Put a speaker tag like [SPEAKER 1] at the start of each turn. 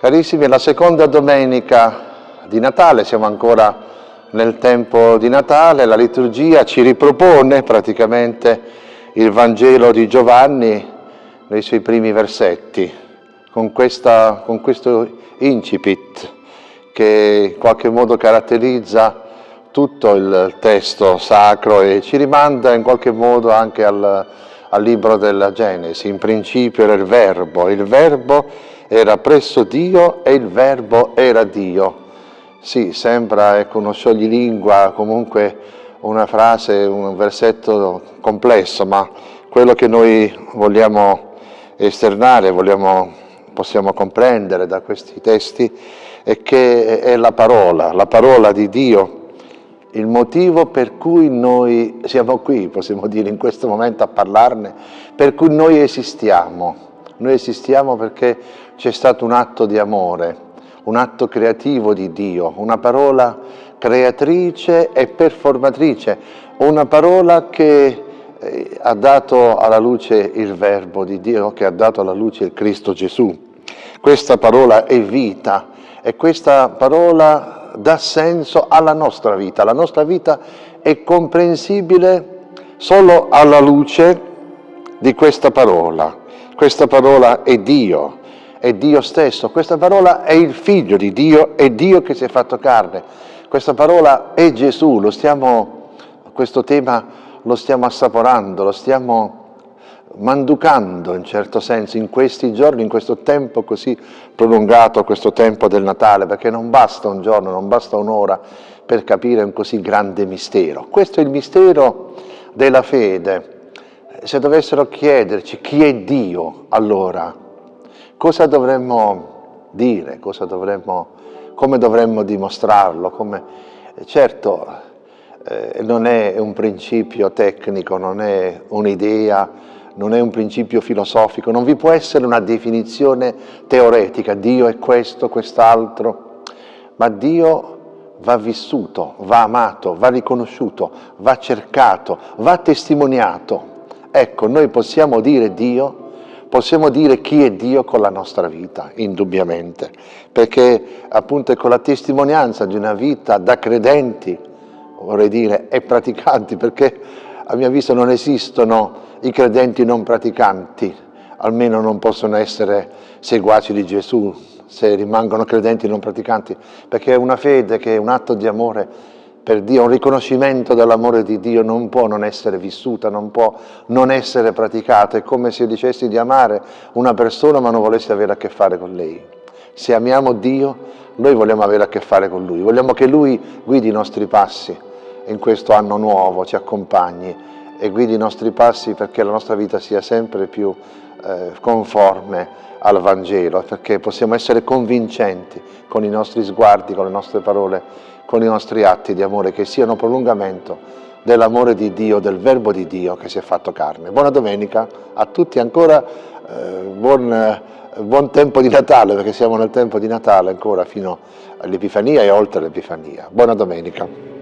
[SPEAKER 1] Carissimi, è la seconda domenica di Natale, siamo ancora nel tempo di Natale, la liturgia ci ripropone praticamente il Vangelo di Giovanni nei suoi primi versetti, con, questa, con questo incipit che in qualche modo caratterizza tutto il testo sacro e ci rimanda in qualche modo anche al, al libro della Genesi. In principio era il Verbo, il Verbo era presso Dio e il Verbo era Dio. Sì, sembra ecco, uno scioglilingua, comunque una frase, un versetto complesso, ma quello che noi vogliamo esternare, vogliamo, possiamo comprendere da questi testi è che è la parola, la parola di Dio, il motivo per cui noi siamo qui, possiamo dire in questo momento a parlarne, per cui noi esistiamo. Noi esistiamo perché c'è stato un atto di amore, un atto creativo di Dio, una parola creatrice e performatrice, una parola che eh, ha dato alla luce il verbo di Dio, che ha dato alla luce il Cristo Gesù. Questa parola è vita e questa parola dà senso alla nostra vita. La nostra vita è comprensibile solo alla luce di questa parola. Questa parola è Dio, è Dio stesso, questa parola è il figlio di Dio, è Dio che si è fatto carne, questa parola è Gesù, stiamo, questo tema lo stiamo assaporando, lo stiamo manducando in certo senso in questi giorni, in questo tempo così prolungato, questo tempo del Natale, perché non basta un giorno, non basta un'ora per capire un così grande mistero. Questo è il mistero della fede. Se dovessero chiederci chi è Dio, allora, Cosa dovremmo dire? Cosa dovremmo, come dovremmo dimostrarlo? Come, certo, eh, non è un principio tecnico, non è un'idea, non è un principio filosofico, non vi può essere una definizione teoretica, Dio è questo, quest'altro, ma Dio va vissuto, va amato, va riconosciuto, va cercato, va testimoniato. Ecco, noi possiamo dire Dio possiamo dire chi è Dio con la nostra vita, indubbiamente, perché appunto è con la testimonianza di una vita da credenti, vorrei dire, e praticanti, perché a mio avviso non esistono i credenti non praticanti, almeno non possono essere seguaci di Gesù se rimangono credenti non praticanti, perché è una fede che è un atto di amore per Dio, un riconoscimento dell'amore di Dio non può non essere vissuta, non può non essere praticata, è come se dicessi di amare una persona ma non volessi avere a che fare con lei. Se amiamo Dio, noi vogliamo avere a che fare con Lui, vogliamo che Lui guidi i nostri passi in questo anno nuovo, ci accompagni e guidi i nostri passi perché la nostra vita sia sempre più eh, conforme al Vangelo, perché possiamo essere convincenti con i nostri sguardi, con le nostre parole, con i nostri atti di amore, che siano prolungamento dell'amore di Dio, del Verbo di Dio che si è fatto carne. Buona domenica a tutti, ancora eh, buon, eh, buon tempo di Natale, perché siamo nel tempo di Natale ancora fino all'Epifania e oltre l'Epifania. Buona domenica.